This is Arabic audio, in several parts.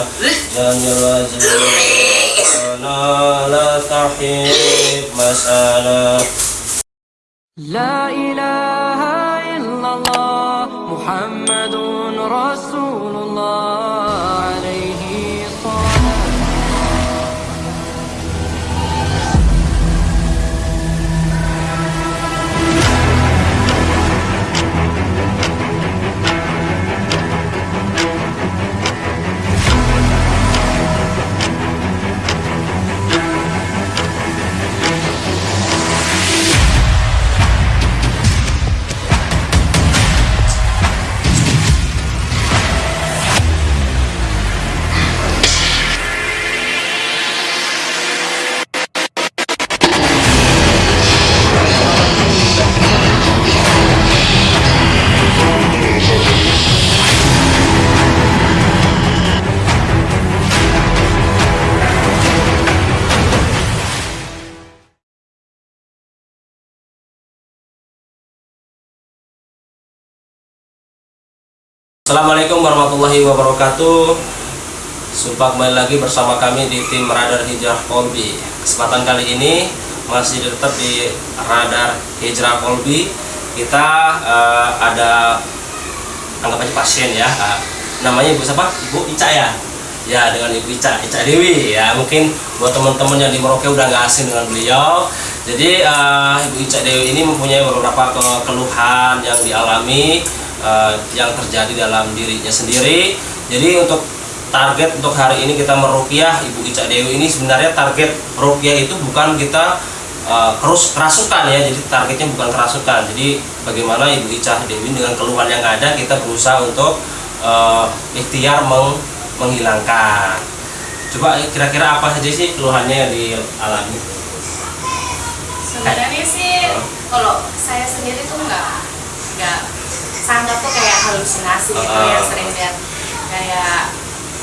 جل وجلانا لا تحب مسألة. لا Assalamualaikum warahmatullahi wabarakatuh. Sumpah kembali lagi bersama kami di tim Radar Hijrah Kolbi Kesempatan kali ini masih tetap di Radar Hijrah Kolbi Kita eh, ada anggap aja pasien ya. Eh, Namanya Ibu siapa? Ibu Ica ya? Ya dengan Ibu Ica, Ica Dewi. Ya Mungkin buat teman-teman yang di Merauke udah nggak asing dengan beliau. Jadi eh, Ibu Ica Dewi ini mempunyai beberapa ke- keluhan yang dialami eh, yang terjadi dalam dirinya sendiri. Jadi untuk target untuk hari ini kita merukyah Ibu Ica Dewi ini sebenarnya target rukyah itu bukan kita kerus kerasukan ya. Jadi targetnya bukan kerasukan. Jadi bagaimana Ibu Ica Dewi dengan keluhan yang ada kita berusaha untuk eh, ikhtiar meng- menghilangkan. Coba kira-kira apa saja sih keluhannya yang dialami? sebenarnya sih kalau saya sendiri tuh nggak nggak sangka tuh kayak halusinasi gitu Ah. ya sering lihat kayak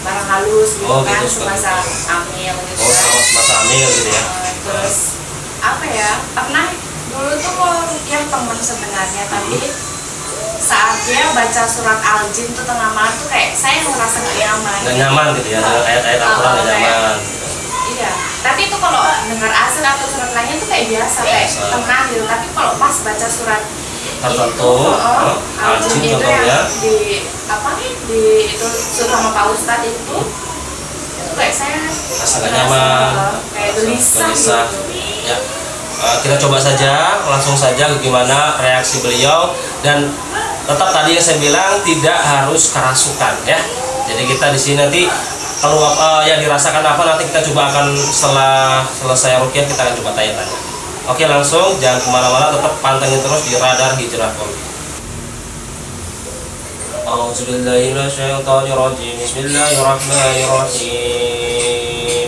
barang halus gitu Oh, kan gitu, semasa seperti hamil gitu Oh, kan semasa hamil gitu ya. Eh, terus apa ya pernah dulu tuh mau yang temen sebenarnya tapi saat dia baca surat al-jin tuh tengah malam tuh kayak saya ngerasa nggak nyaman Nggak nyaman gitu ya, dengan ayat-ayat Oh, Al-Quran kayak- nyaman. Iya, tapi itu kalau dengar asal atau surat lainnya tuh kayak biasa, kayak tenang gitu. Tapi kalau pas baca surat Tertentu, oh, oh, al-jin itu contohnya. yang di apa nih di itu sama Pak Ustadz itu, itu kayak saya Rasa nyaman, uh, kayak gelisah, gelisah. gitu. Ya, eh, kita coba saja, langsung saja bagaimana reaksi beliau dan tetap tadi yang saya bilang tidak harus kerasukan ya. Jadi kita di sini nanti kalau eh, yang dirasakan apa nanti kita coba akan setelah selesai rukyah kita akan coba tanya-tanya. Oke langsung jangan kemana-mana tetap pantengin terus di radar hijrah Kolbi. أعوذ بالله من الشيطان الرجيم بسم الله الرحمن الرحيم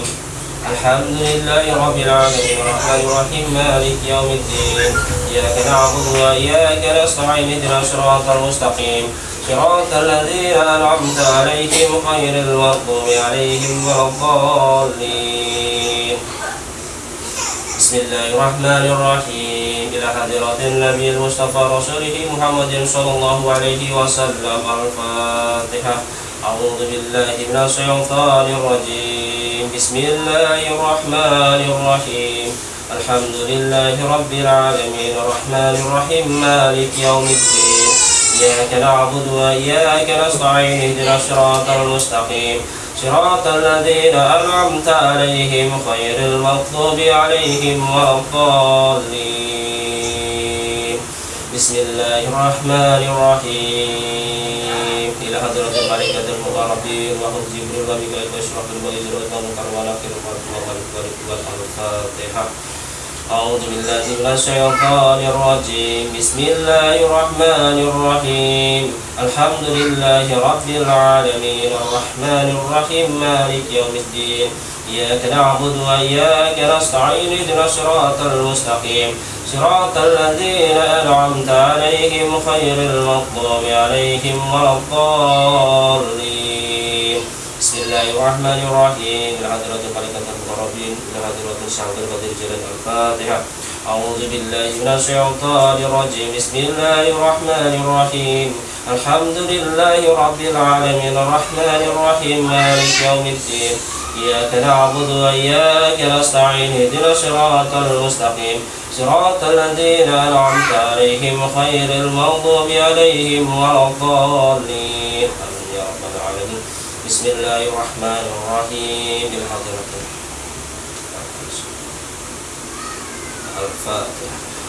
الحمد لله رب العالمين الرحمن الرحيم مالك يوم الدين إياك نعبد وإياك نستعين اهدنا الصراط المستقيم صراط الذين أنعمت عليهم غير المغضوب عليهم ولا الضالين بسم الله الرحمن الرحيم. إلى حضرة النبي المصطفى رسوله محمد صلى الله عليه وسلم. الفاتحة. أعوذ بالله من الشيطان الرجيم. بسم الله الرحمن الرحيم. الحمد لله رب العالمين. الرحمن الرحيم. مالك يوم الدين. إياك نعبد وإياك نستعين. اهدنا الصراط المستقيم. صراط الذين أنعمت عليهم غير المغضوب عليهم ولا الضالين. بسم الله الرحمن الرحيم. إلى حضرة الملائكة المقربين وهم جبريل وميكائيل. أعوذ بالله من الشيطان الرجيم. بسم الله الرحمن الرحيم. الحمد لله رب العالمين. الرحمن الرحيم. مالك يوم الدين. إياك نعبد وإياك نستعين. اهدنا الصراط المستقيم. صراط الذين أنعمت عليهم خير المغضوب عليهم ولا الضالين. بسم الله الرحمن الرحيم. إلى حضرة إلى حضرة الشعب القدير جل الفاتحة. أعوذ بالله من الشيطان الرجيم. بسم الله الرحمن الرحيم. الحمد لله رب العالمين. الرحمن الرحيم. مالك يوم الدين. إياك نعبد وإياك نستعين. اهدنا الصراط المستقيم. صراط الذين أنعمت عليهم خير المغضوب عليهم ولا الضالين. يا رب العالمين. بسم الله الرحمن الرحيم. بالحضرة الفاتحة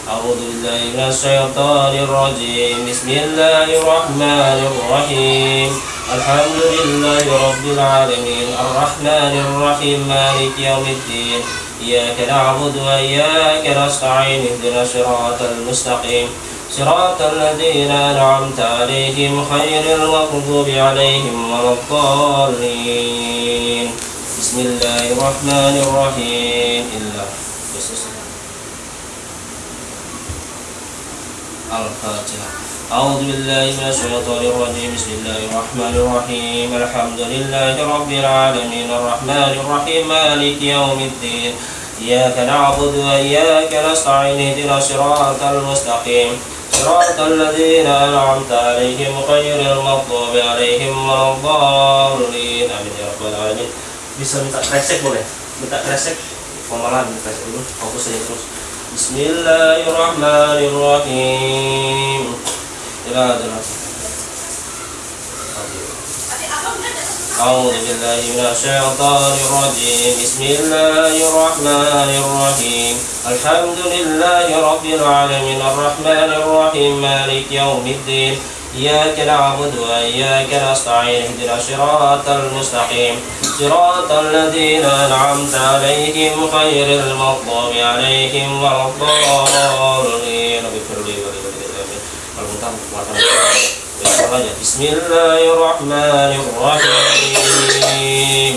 أعوذ بالله من الشيطان الرجيم. بسم الله الرحمن الرحيم. الحمد لله رب العالمين. الرحمن الرحيم. مالك يوم الدين. إياك نعبد وإياك نستعين. اهدنا الصراط المستقيم. صراط الذين أنعمت عليهم خير المغضوب عليهم ولا الضالين. بسم الله الرحمن الرحيم. إلا الفاتحة أعوذ بالله من الشيطان الرجيم بسم الله الرحمن الرحيم الحمد لله رب العالمين الرحمن الرحيم مالك يوم الدين إياك نعبد وإياك نستعين اهدنا الصراط المستقيم صراط الذين أنعمت عليهم غير المغضوب عليهم ولا الضالين آمين يا رب العالمين bisa minta kresek boleh minta kresek pemalan kresek dulu fokus aja terus Bismillahirrahmanirrahim Ila adalah أعوذ بالله من الشيطان الرجيم. بسم الله الرحمن الرحيم. الحمد لله رب العالمين. الرحمن الرحيم. مالك يوم الدين. إياك نعبد وإياك نستعين اهدنا الصراط المستقيم. صراط الذين أنعمت عليهم غير المغضوب عليهم ولا الضالين. اغفر لي ولوالدي. آمين بسم الله الرحمن الرحيم.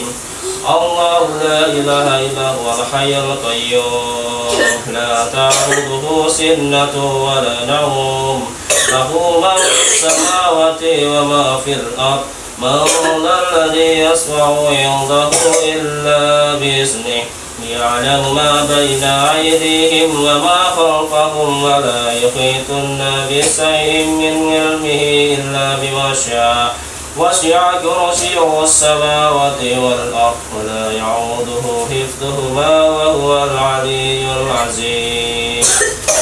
الله لا إله إلا هو الحي القيوم. لا تأخذه سنة ولا نوم. له ما في السماوات وما في الأرض من الذي يسمع عنده إلا بإذنه يعلم ما بين أيديهم وما خلفهم ولا يحيطون بشيء من علمه إلا بما شاء وسع كرسيه السماوات والأرض ولا يعوده حفظهما وهو العلي العظيم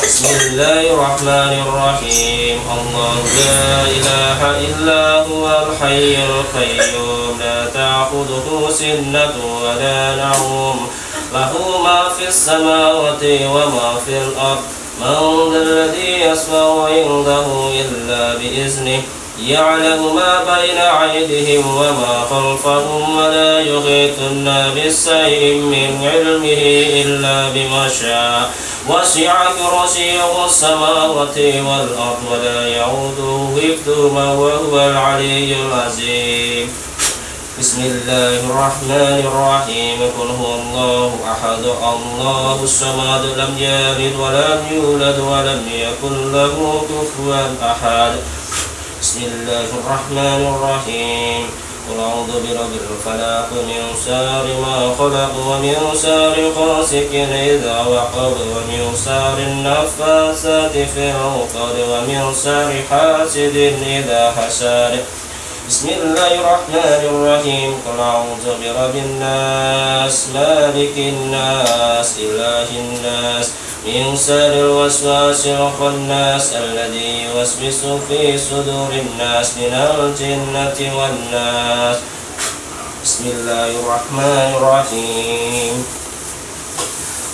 بسم الله الرحمن الرحيم الله لا إله إلا هو الحي القيوم لا تأخذه سنة ولا نوم له ما في السماوات وما في الأرض من ذا الذي يسمع عنده إلا بإذنه يعلم ما بين أيديهم وما خلفهم ولا يحيطون بشيء من علمه إلا بما شاء. وسع كرسيه السماوات والأرض ولا يعوده حفظهما وهو العلي العظيم. بسم الله الرحمن الرحيم. قل هو الله أحد. الله الصمد لم يلد ولم يولد ولم يكن له كفوا أحد. بسم الله الرحمن الرحيم. قل أعوذ برب الفلق من شر ما خلق ومن شر غاسق إذا وقب ومن شر النفاثات في العقد ومن شر حاسد إذا حسد. بسم الله الرحمن الرحيم. قل أعوذ برب الناس مالك الناس إله الناس. من شر الوسواس الخناس الذي يوسوس في صدور الناس من الجنة والناس. بسم الله الرحمن الرحيم.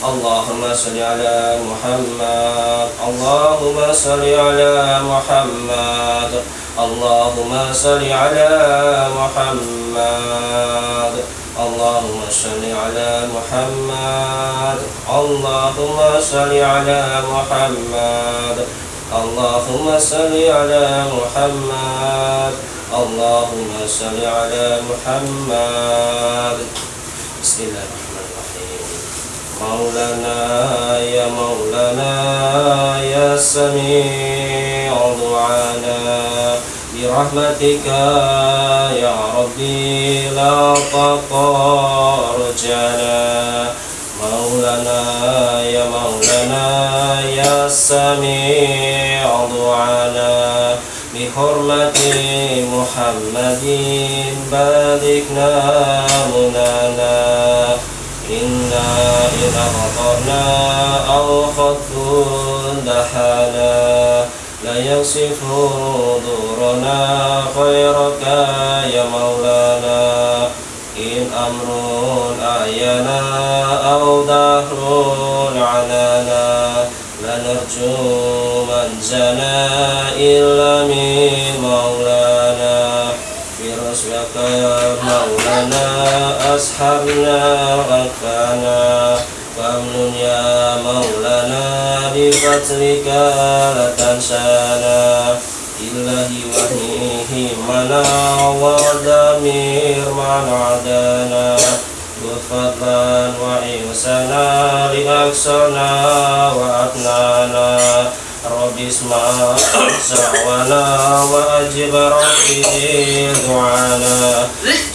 اللهم صل على محمد. اللهم صل على محمد. اللهم صل على محمد. اللهم صل على محمد. اللهم صل على محمد. اللهم صل على محمد. اللهم صل على محمد. بسم الله الرحمن الرحيم. مولانا يا مولانا يا سميع دعانا برحمتك يا ربي لا تقار رجانا مولانا يا مولانا يا سميع دعانا. بحرمة محمد باركنا منانا إنا إن أخطأنا أو خط دحانا. لا يصف دورنا خيرك يا مولانا. إن أمر أعينا أو دهر عنانا لا نرجو منزنا إلا من مولانا. برسلك يا مولانا أسحبنا غفانا فامنن يا مولانا بفضلك لا تنسانا إلهي وحيه منا ودمير من عدانا فضلا وإحسانا لأقصانا وأبنانا رب اسمع سعوانا وأجب ربي دعانا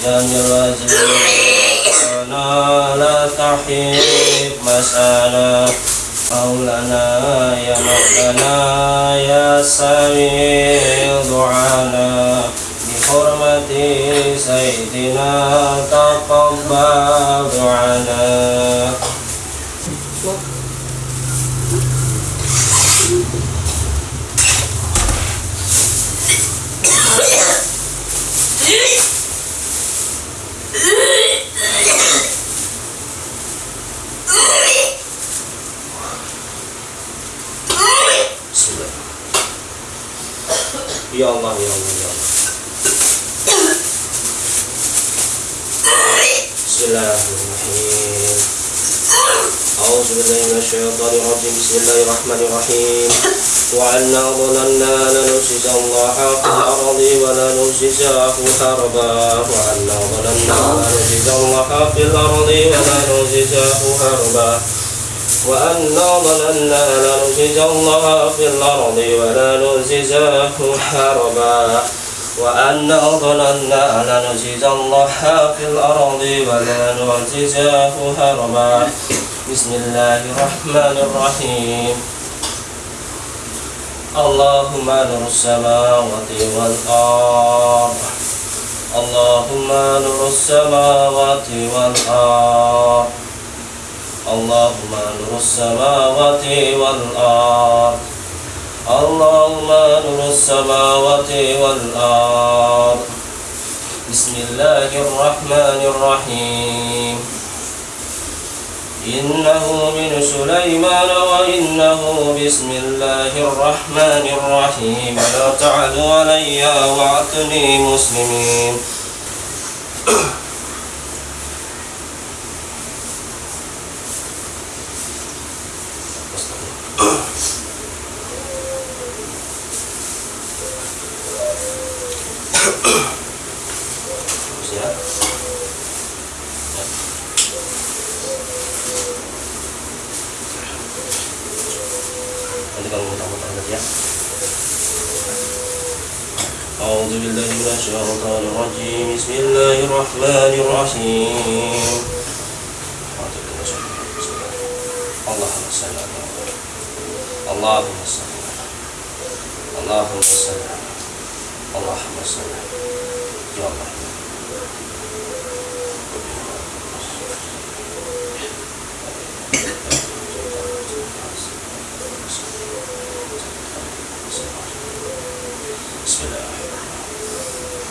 جميل وزيرنا لا تحيب مسانا مولانا يا مولانا يا سميع دعانا بحرمة سيدنا تقبل دعانا Bismillah. Ya Allah, ya Allah, ya Allah. Bismillahirrahmanirrahim. أعوذ بالله من الشيطان الرجيم. بسم الله الرحمن الرحيم. وأنا ظننا لنجزي الله في الأرض ولا نجزاه هربا وأنا ظننا لنجزي الله في الأرض ولا نجزاه هربا وأنا ظننا لنجزي الله في الأرض ولا نجزاه حربا. وأنا ظننا لنجزي الله في الأرض ولا نعجزاه هربا بسم الله الرحمن الرحيم. اللهم نور السماوات والأرض. اللهم نور السماوات والأرض. اللهم نور السماوات والأرض. اللهم نور السماوات والأرض. بسم الله الرحمن الرحيم. إنه من سليمان وإنه بسم الله الرحمن الرحيم. لا تعلوا علي وأتني مسلمين Ya. Nanti kamu muter-muter lagi ya. أعوذ بالله من الشيطان الرجيم بسم الله الرحمن الرحيم اللهم صل على محمد اللهم صل اللهم صل اللهم صل يا الله. الله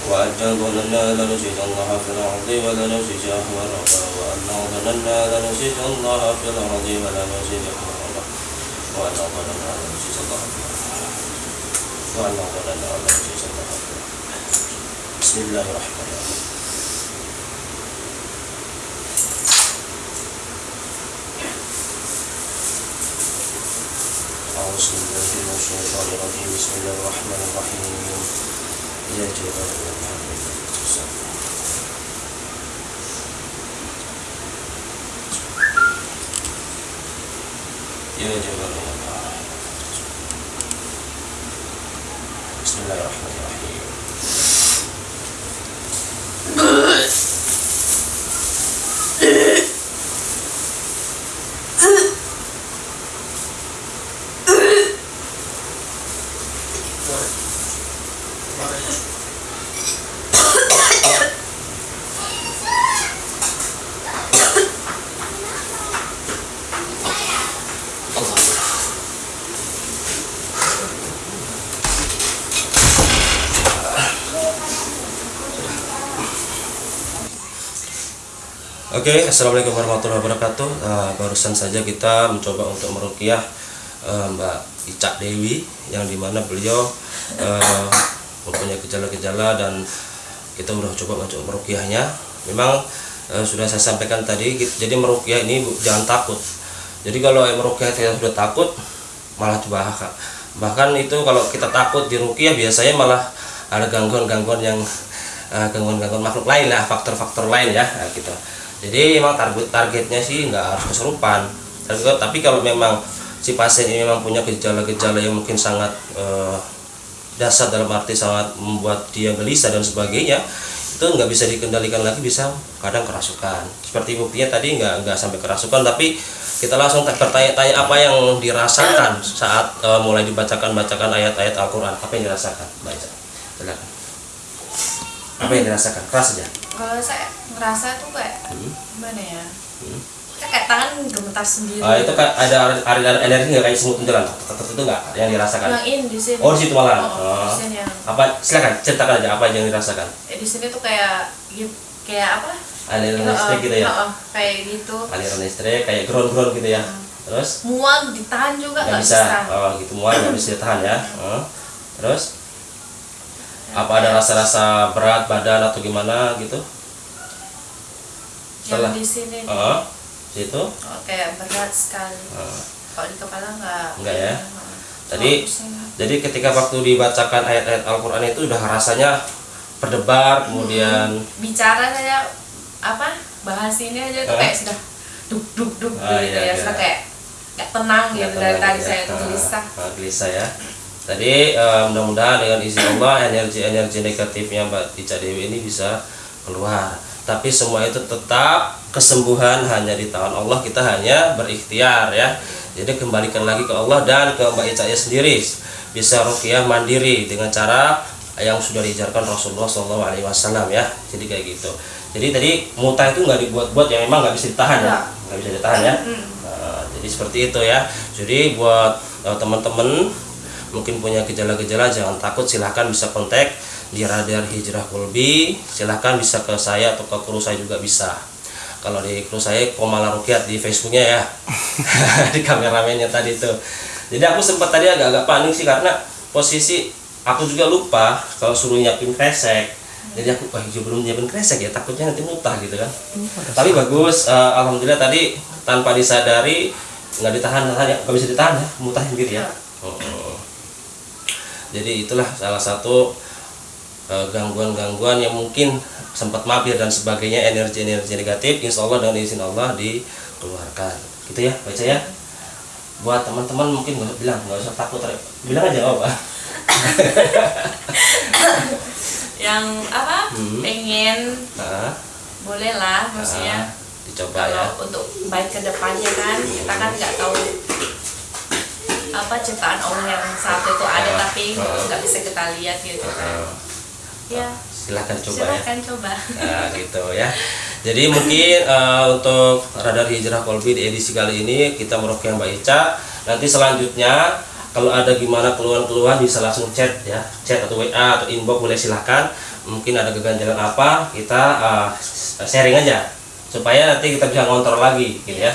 وأن ظننا لنجد الله في الأرض ولا نزجه وربا وأن ظننا لنجد الله في الأرض ولا نزجه وربا وأن ظننا لنجد الله في الأرض. لنجد الله في الأرض بسم الله الرحمن الرحيم أعوذ بالله من الشيطان الرجيم بسم الله الرحمن الرحيم يا جبال يا جبال Oke, okay, assalamualaikum warahmatullahi wabarakatuh. Uh, barusan saja kita mencoba untuk merukiah uh, Mbak Icak Dewi, yang di mana beliau uh, mempunyai gejala-gejala dan kita udah coba untuk merukiahnya. Memang uh, sudah saya sampaikan tadi, jadi merukiah ini jangan takut. Jadi kalau merukiah kita sudah takut, malah bahkan bahkan itu kalau kita takut di rukiah biasanya malah ada gangguan-gangguan yang gangguan-gangguan uh, makhluk lain lah, faktor-faktor lain ya, nah, gitu jadi memang target targetnya sih nggak harus kesurupan tapi kalau memang si pasien ini memang punya gejala-gejala yang mungkin sangat uh, dasar dalam arti sangat membuat dia gelisah dan sebagainya itu nggak bisa dikendalikan lagi bisa kadang kerasukan. Seperti buktinya tadi nggak nggak sampai kerasukan tapi kita langsung bertanya-tanya apa yang dirasakan saat uh, mulai dibacakan bacakan ayat-ayat Al-Quran. Apa yang dirasakan? Baca silakan. Apa yang dirasakan? Keras saja kalau saya ngerasa tuh kayak hmm. gimana ya? Hmm. Kayak tangan gemetar sendiri. Ah, itu kan ada aliran energi nggak? Kayak semut jalan itu nggak? Yang dirasakan? Yang ini di sini. Oh di situ malah. Oh, oh, oh. di sini yang apa? Silakan ceritakan aja apa yang dirasakan. Eh, di sini tuh kayak kayak apa? Aliran oh, listrik gitu ya? oh, oh, kayak gitu. Aliran listrik kayak ground ground gitu ya. Hmm. terus? Mual ditahan juga nggak bisa. bisa. Oh gitu. Mual nggak bisa ditahan ya. Oh. terus? Apa ada rasa-rasa berat badan atau gimana gitu? Setelah yang di sini. Uh, oh, kayak berat sekali uh. kalau di kepala enggak enggak ya jadi jadi ketika waktu dibacakan ayat-ayat Al-Quran itu udah rasanya berdebar kemudian hmm. bicara saya apa bahas ini aja tuh uh. kayak sudah duk duk duk ah, gitu iya, ya iya. sudah kayak nggak tenang gitu dari tadi ya. saya tuh gelisah uh, gelisah ya Tadi uh, mudah-mudahan dengan izin Allah energi-energi negatifnya Mbak Tica Dewi ini bisa keluar. Tapi semua itu tetap kesembuhan hanya di tangan Allah. Kita hanya berikhtiar ya. Jadi kembalikan lagi ke Allah dan ke Mbak Ica sendiri. Bisa rukiah mandiri dengan cara yang sudah diajarkan Rasulullah SAW ya. Jadi kayak gitu. Jadi tadi muta itu nggak dibuat-buat yang memang nggak bisa ditahan ya, nggak bisa ditahan ya. Nah, jadi seperti itu ya. Jadi buat eh, teman-teman mungkin punya gejala-gejala jangan takut silahkan bisa kontak di radar hijrah kulbi silahkan bisa ke saya atau ke kru saya juga bisa kalau di kru saya Komala Rukiat di Facebooknya ya. Di kameramennya tadi itu jadi aku sempat tadi agak-agak panik sih karena posisi aku juga lupa kalau suruh nyiapin kresek. Jadi aku wah oh, belum nyiapin kresek ya takutnya nanti mutah gitu kan. Hmm, tapi bagus uh, alhamdulillah tadi tanpa disadari nggak ditahan tahan ya. Nggak bisa ditahan ya mutah sendiri ya. Oh, oh. Jadi itulah salah satu gangguan-gangguan uh, yang mungkin sempat mampir dan sebagainya energi-energi negatif insya Allah dengan izin Allah dikeluarkan. Gitu ya baca ya? Buat teman-teman mungkin nggak bilang nggak usah takut bilang aja apa yang apa? Hmm. pengen. Nah. boleh lah maksudnya. Nah, dicoba kalau ya. untuk baik ke depannya kan kita kan nggak tahu apa ciptaan Allah yang satu itu ada uh, tapi nggak uh, bisa kita lihat gitu kan. Uh, ya silahkan coba silahkan ya. coba. Nah, gitu ya. Jadi mungkin uh, untuk radar hijrah kolbi di edisi kali ini kita merupakan Mbak Ica. Nanti selanjutnya kalau ada gimana keluhan-keluhan bisa langsung chat ya. Chat atau WA atau inbox boleh silahkan mungkin ada keganjalan apa kita uh, sharing aja. Supaya nanti kita bisa ngontrol lagi gitu ya.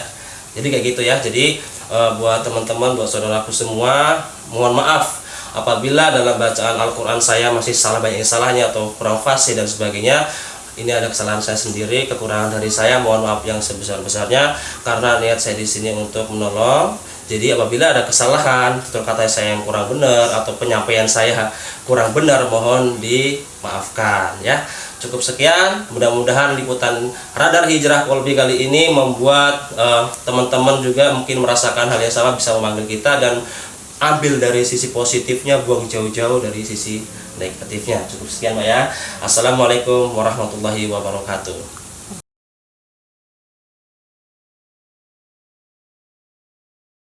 Jadi kayak gitu ya. Jadi uh, buat teman-teman buat saudaraku semua mohon maaf apabila dalam bacaan Al-Quran saya masih salah banyak salahnya atau kurang fasih dan sebagainya ini ada kesalahan saya sendiri kekurangan dari saya mohon maaf yang sebesar-besarnya karena niat saya di sini untuk menolong. Jadi apabila ada kesalahan kata saya yang kurang benar atau penyampaian saya kurang benar mohon dimaafkan ya. Cukup sekian mudah-mudahan liputan radar hijrah kolbi kali ini membuat eh, teman-teman uh, juga mungkin merasakan hal yang sama bisa memanggil kita dan ambil dari sisi positifnya buang jauh-jauh dari sisi negatifnya. Cukup sekian Mbak ya. Assalamualaikum warahmatullahi wabarakatuh